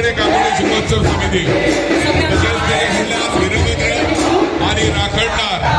आमच्याकडे कामोडी शुभोत्सव समिती. तसेच ते जिल्ह्यात विरोधक आणि राखणदार.